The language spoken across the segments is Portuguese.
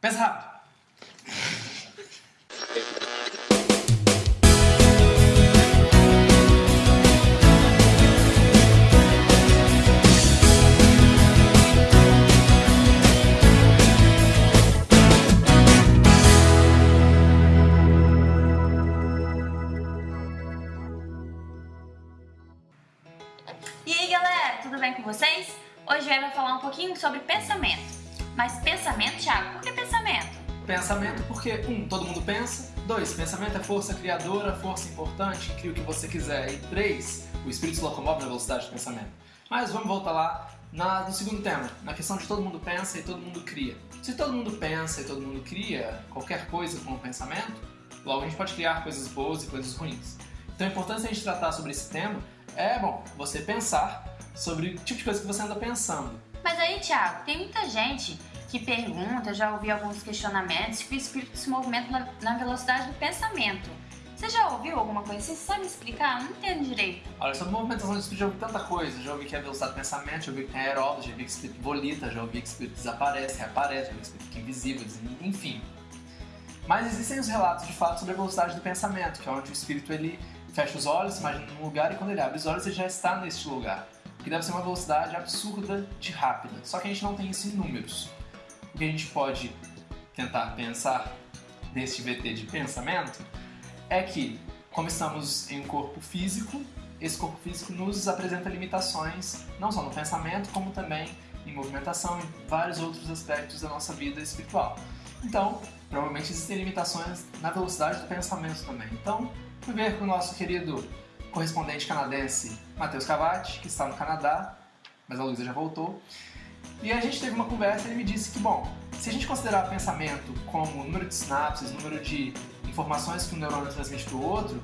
Pensa rápido. E aí galera, tudo bem com vocês? Hoje eu vou falar um pouquinho sobre pensamento. Mas pensamento, Thiago, por que pensamento? Pensamento porque, um, todo mundo pensa. Dois, pensamento é força criadora, força importante, cria o que você quiser. E três, o espírito se locomove na velocidade do pensamento. Mas vamos voltar lá na, no segundo tema, na questão de todo mundo pensa e todo mundo cria. Se todo mundo pensa e todo mundo cria qualquer coisa com o pensamento, logo a gente pode criar coisas boas e coisas ruins. Então a importância de a gente tratar sobre esse tema é, bom, você pensar sobre o tipo de coisa que você anda pensando. Mas aí, Thiago, tem muita gente que pergunta, já ouvi alguns questionamentos, que o espírito se movimenta na, velocidade do pensamento. Você já ouviu alguma coisa? Você sabe explicar? Não entendo direito. Olha, sobre movimentação do espírito já ouvi tanta coisa. Já ouvi que é velocidade do pensamento, já ouvi que tem aeróbio, já ouvi que espírito volita, já ouvi que espírito desaparece, reaparece, já ouvi que espírito fica invisível, enfim. Mas existem os relatos de fato sobre a velocidade do pensamento, que é onde o espírito ele fecha os olhos, imagina num lugar e quando ele abre os olhos ele já está neste lugar. Que deve ser uma velocidade absurda de rápida. Só que a gente não tem isso em números. O que a gente pode tentar pensar neste VT de pensamento é que, como estamos em um corpo físico, esse corpo físico nos apresenta limitações, não só no pensamento, como também em movimentação e vários outros aspectos da nossa vida espiritual. Então, provavelmente existem limitações na velocidade do pensamento também. Então, fui ver com o nosso querido correspondente canadense Matheus Cavati, que está no Canadá, mas a Luísa já voltou. E a gente teve uma conversa e ele me disse que, bom, se a gente considerar pensamento como número de sinapses, número de informações que um neurônio transmite para o outro,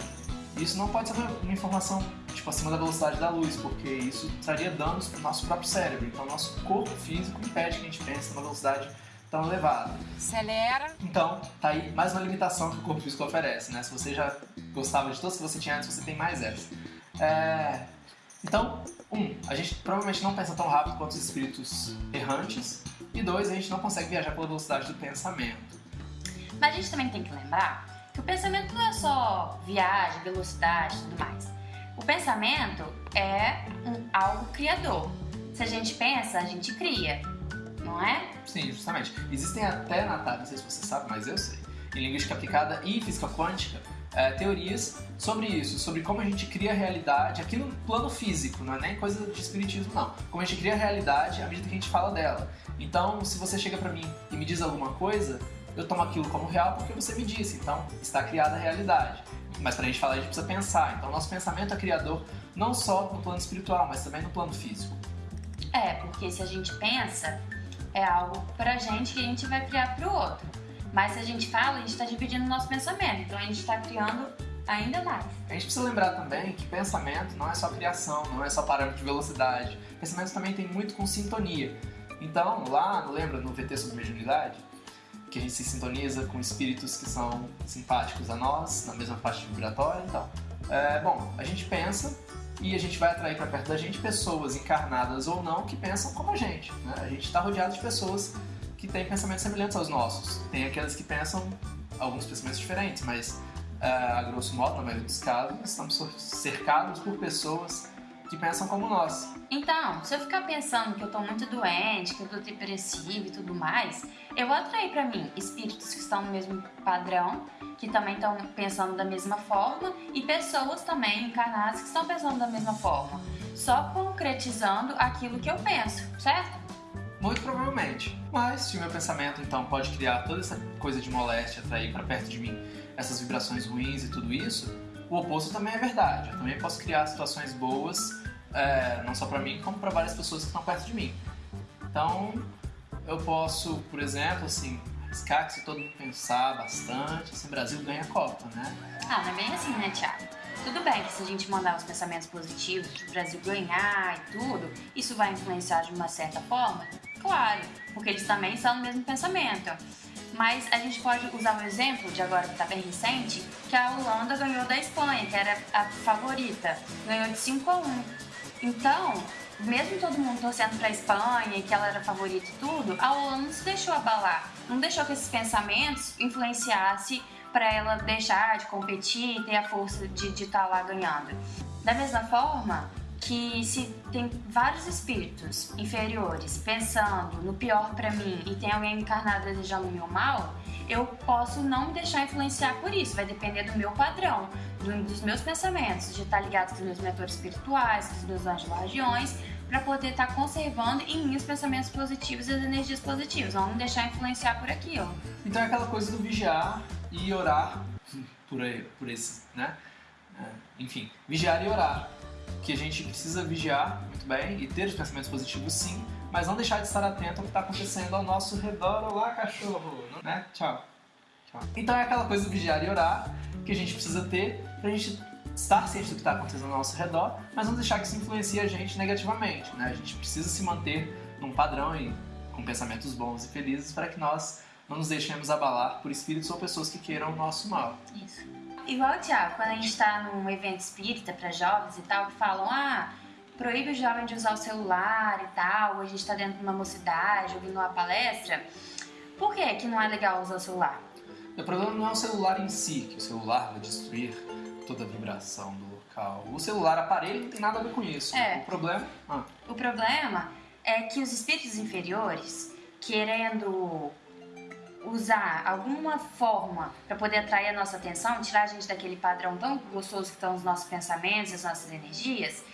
isso não pode ser uma informação tipo acima da velocidade da luz, porque isso traria danos para o nosso próprio cérebro. Então, nosso corpo físico impede que a gente pense numa velocidade tão elevada. Acelera. Então, tá aí mais uma limitação que o corpo físico oferece, né? Se você já gostava de todas que você tinha antes, você tem mais essa. É... Então, um, a gente provavelmente não pensa tão rápido quanto os espíritos errantes. E dois, a gente não consegue viajar pela velocidade do pensamento. Mas a gente também tem que lembrar que o pensamento não é só viagem, velocidade e tudo mais. O pensamento é um, algo criador. Se a gente pensa, a gente cria, não é? Sim, justamente. Existem até, Natália, não sei se você sabe, mas eu sei, em linguística aplicada e física quântica, é, teorias sobre isso, sobre como a gente cria a realidade aqui no plano físico, não é nem coisa de espiritismo, não. Como a gente cria a realidade à medida que a gente fala dela. Então, se você chega pra mim e me diz alguma coisa, eu tomo aquilo como real porque você me disse, então está criada a realidade. Mas pra gente falar, a gente precisa pensar. Então, nosso pensamento é criador não só no plano espiritual, mas também no plano físico. É, porque se a gente pensa, é algo pra gente que a gente vai criar pro outro. Mas se a gente fala, a gente está dividindo o nosso pensamento, então a gente está criando ainda mais. A gente precisa lembrar também que pensamento não é só criação, não é só parâmetro de velocidade. Pensamento também tem muito com sintonia. Então, lá, lembra no VT sobre mediunidade? Que a gente se sintoniza com espíritos que são simpáticos a nós, na mesma faixa vibratória. Então, é, bom, a gente pensa e a gente vai atrair para perto da gente pessoas encarnadas ou não que pensam como a gente. Né? A gente está rodeado de pessoas que têm pensamentos semelhantes aos nossos. Tem aquelas que pensam alguns pensamentos diferentes, mas uh, a grosso modo, na maioria dos casos, estamos cercados por pessoas que pensam como nós. Então, se eu ficar pensando que eu tô muito doente, que eu tô depressivo e tudo mais, eu vou atrair para mim espíritos que estão no mesmo padrão, que também estão pensando da mesma forma, e pessoas também encarnadas que estão pensando da mesma forma, só concretizando aquilo que eu penso, certo? Muito provavelmente. Mas se o meu pensamento então pode criar toda essa coisa de moléstia, atrair para perto de mim essas vibrações ruins e tudo isso, o oposto também é verdade. Eu também posso criar situações boas, é, não só para mim, como para várias pessoas que estão perto de mim. Então, eu posso, por exemplo, assim, arriscar que se todo mundo pensar bastante, assim, Brasil ganha a Copa, né? Ah, não é bem assim, né, Thiago? Tudo bem que se a gente mandar os pensamentos positivos para o Brasil ganhar e tudo, isso vai influenciar de uma certa forma? Claro, porque eles também são no mesmo pensamento. Mas a gente pode usar um exemplo de agora que está bem recente, que a Holanda ganhou da Espanha, que era a favorita, ganhou de 5 a 1. Então, mesmo todo mundo torcendo pra Espanha e que ela era favorita e tudo, a Holanda não se deixou abalar. Não deixou que esses pensamentos influenciassem para ela deixar de competir e ter a força de estar tá lá ganhando. Da mesma forma que se tem vários espíritos inferiores pensando no pior para mim e tem alguém encarnado desejando o meu mal, eu posso não me deixar influenciar por isso. Vai depender do meu padrão, do, dos meus pensamentos, de estar ligado com os meus mentores espirituais, com os meus anjos guardiões, para poder estar conservando em mim os pensamentos positivos e as energias positivas. Não me deixar influenciar por aquilo. Então é aquela coisa do vigiar e orar por, por esse, né? É, enfim, vigiar e orar. Que a gente precisa vigiar muito bem e ter os pensamentos positivos sim, mas não deixar de estar atento ao que está acontecendo ao nosso redor. Olá, cachorro! Né? Tchau. Tchau. Então é aquela coisa vigiar e orar que a gente precisa ter pra gente estar ciente do que está acontecendo ao nosso redor, mas não deixar que isso influencie a gente negativamente. Né? A gente precisa se manter num padrão e com pensamentos bons e felizes para que nós não nos deixemos abalar por espíritos ou pessoas que queiram o nosso mal. Isso. Igual, Tiago, quando a gente está num evento espírita para jovens e tal, que falam, ah, proíbe o jovem de usar o celular e tal, ou a gente está dentro de uma mocidade, ouvindo uma palestra, por que, que não é legal usar o celular? O problema não é o celular em si, que o celular vai destruir toda a vibração do local. O celular, aparelho, não tem nada a ver com isso. É. O problema... Ah. O problema é que os espíritos inferiores, querendo usar alguma forma para poder atrair a nossa atenção, tirar a gente daquele padrão tão gostoso que estão os nossos pensamentos, as nossas energias,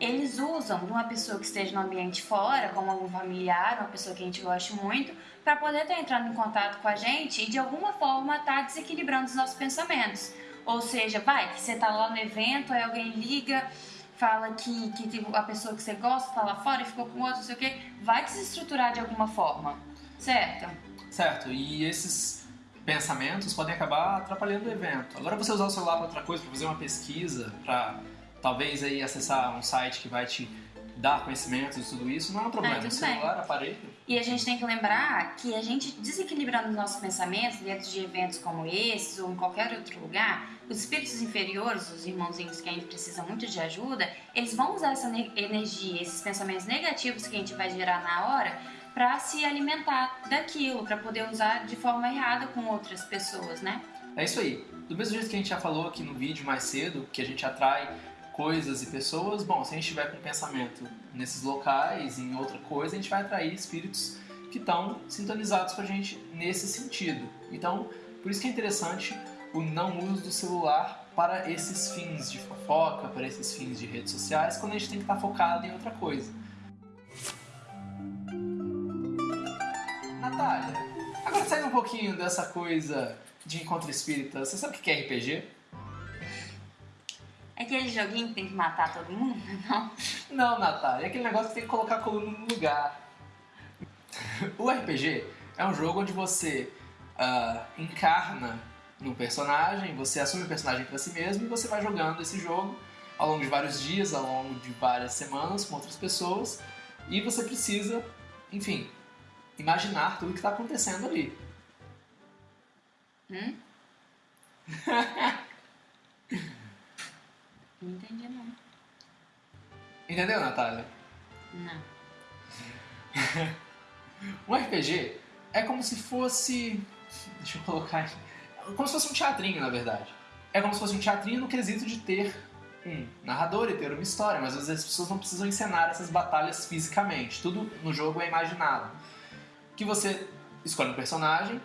eles usam de uma pessoa que esteja no ambiente fora, como algum familiar, uma pessoa que a gente gosta muito, para poder estar tá entrando em contato com a gente e de alguma forma estar tá desequilibrando os nossos pensamentos. Ou seja, vai, que você está lá no evento, aí alguém liga, fala que, que a pessoa que você gosta está lá fora e ficou com outro, não sei o quê, vai desestruturar de alguma forma, certo? Certo, e esses pensamentos podem acabar atrapalhando o evento. Agora você usar o celular para outra coisa, para fazer uma pesquisa, para talvez aí acessar um site que vai te dar conhecimentos e tudo isso, não é um problema. Ah, o celular, bem. aparelho. E a gente tem que lembrar que a gente desequilibrando os nossos pensamentos dentro de eventos como esses ou em qualquer outro lugar, os espíritos inferiores, os irmãozinhos que ainda precisam muito de ajuda, eles vão usar essa energia, esses pensamentos negativos que a gente vai gerar na hora para se alimentar daquilo, para poder usar de forma errada com outras pessoas, né? É isso aí. Do mesmo jeito que a gente já falou aqui no vídeo mais cedo, que a gente atrai coisas e pessoas, bom, se a gente estiver com pensamento nesses locais, em outra coisa, a gente vai atrair espíritos que estão sintonizados com a gente nesse sentido. Então, por isso que é interessante o não uso do celular para esses fins de fofoca, para esses fins de redes sociais, quando a gente tem que estar focado em outra coisa. Pouquinho dessa coisa de encontro espírita, você sabe o que é RPG? É aquele joguinho que tem que matar todo mundo, não? Não, Natália, é aquele negócio que tem que colocar a coluna no lugar. O RPG é um jogo onde você uh, encarna no personagem, você assume o personagem para si mesmo e você vai jogando esse jogo ao longo de vários dias, ao longo de várias semanas com outras pessoas e você precisa, enfim, imaginar tudo que está acontecendo ali. Hum? não entendi não. Entendeu, Natália? Não. um RPG é como se fosse. Deixa eu colocar aqui. Como se fosse um teatrinho, na verdade. É como se fosse um teatrinho no quesito de ter um narrador e ter uma história, mas às vezes as pessoas não precisam encenar essas batalhas fisicamente. Tudo no jogo é imaginado que você escolhe um personagem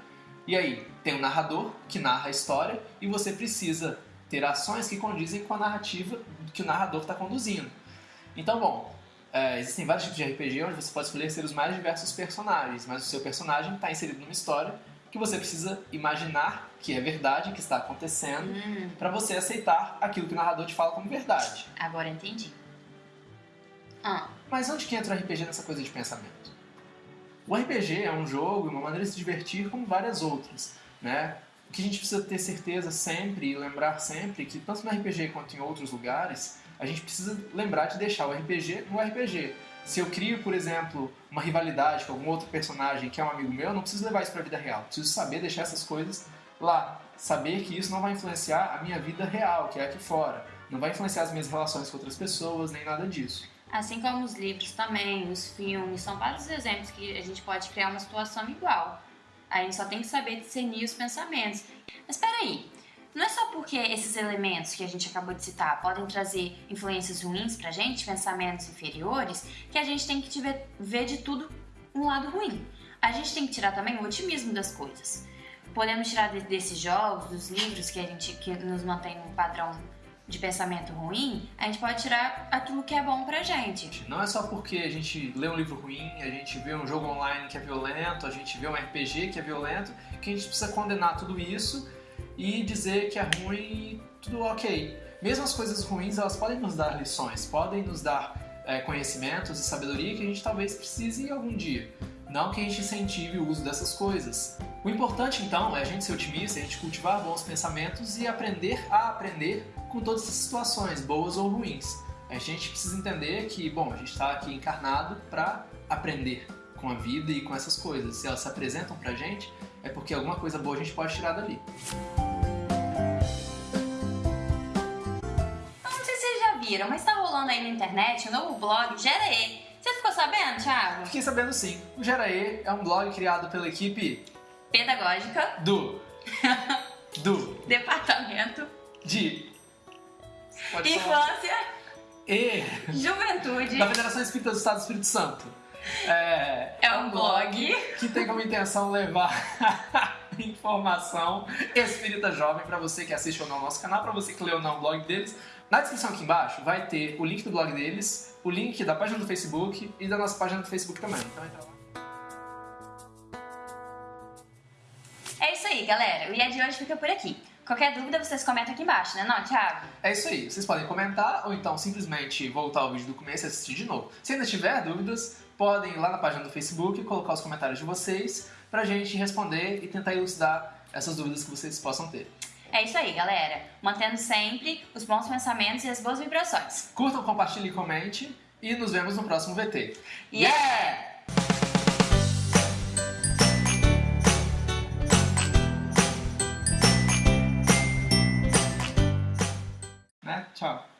e aí tem um narrador que narra a história e você precisa ter ações que condizem com a narrativa que o narrador está conduzindo. Então, bom, é, existem vários tipos de RPG onde você pode escolher ser os mais diversos personagens, mas o seu personagem está inserido numa história que você precisa imaginar que é verdade, que está acontecendo, hum. para você aceitar aquilo que o narrador te fala como verdade. Agora entendi. Ah. Mas onde que entra o RPG nessa coisa de pensamento? O RPG é um jogo, uma maneira de se divertir como várias outras, né? O que a gente precisa ter certeza sempre e lembrar sempre que tanto no RPG quanto em outros lugares, a gente precisa lembrar de deixar o RPG no RPG. Se eu crio, por exemplo, uma rivalidade com algum outro personagem que é um amigo meu, eu não preciso levar isso para a vida real. Preciso saber deixar essas coisas lá. Saber que isso não vai influenciar a minha vida real, que é aqui fora. Não vai influenciar as minhas relações com outras pessoas, nem nada disso. Assim como os livros também, os filmes, são vários exemplos que a gente pode criar uma situação igual. A gente só tem que saber discernir os pensamentos. Mas peraí, não é só porque esses elementos que a gente acabou de citar podem trazer influências ruins pra gente, pensamentos inferiores, que a gente tem que ver, de tudo um lado ruim. A gente tem que tirar também o otimismo das coisas. Podemos tirar desses jogos, dos livros que a gente que nos mantém num padrão de pensamento ruim, a gente pode tirar aquilo que é bom pra gente. Não é só porque a gente lê um livro ruim, a gente vê um jogo online que é violento, a gente vê um RPG que é violento, que a gente precisa condenar tudo isso e dizer que é ruim e tudo ok. Mesmo as coisas ruins, elas podem nos dar lições, podem nos dar é, conhecimentos e sabedoria que a gente talvez precise algum dia. Não que a gente incentive o uso dessas coisas. O importante então é a gente ser otimista, a gente cultivar bons pensamentos e aprender a aprender com todas essas situações, boas ou ruins. A gente precisa entender que, bom, a gente está aqui encarnado para aprender com a vida e com essas coisas. Se elas se apresentam pra gente, é porque alguma coisa boa a gente pode tirar dali. Não sei se vocês já viram, mas tá rolando aí na internet um novo blog Gera E. Você ficou sabendo, Thiago? Fiquei sabendo sim. O Gera E é um blog criado pela equipe Pedagógica do do Departamento de Pode falar. Infância, e Juventude. da Federação Espírita do Estado do Espírito Santo. É, É um blog. que tem como intenção levar informação espírita jovem para você que assiste ou não ao nosso canal, para você que lê ou não o blog deles. Na descrição aqui embaixo vai ter o link do blog deles, o link da página do Facebook e da nossa página do Facebook também. Então entra lá. É isso aí, galera. O IA de hoje fica por aqui. Qualquer dúvida, vocês comentam aqui embaixo, né não, Thiago? É isso aí. Vocês podem comentar ou então simplesmente voltar ao vídeo do começo e assistir de novo. Se ainda tiver dúvidas, podem ir lá na página do Facebook colocar os comentários de vocês pra gente responder e tentar elucidar essas dúvidas que vocês possam ter. É isso aí, galera. Mantendo sempre os bons pensamentos e as boas vibrações. Curtam, compartilhem e comente e nos vemos no próximo VT. Yeah! Né? Tchau.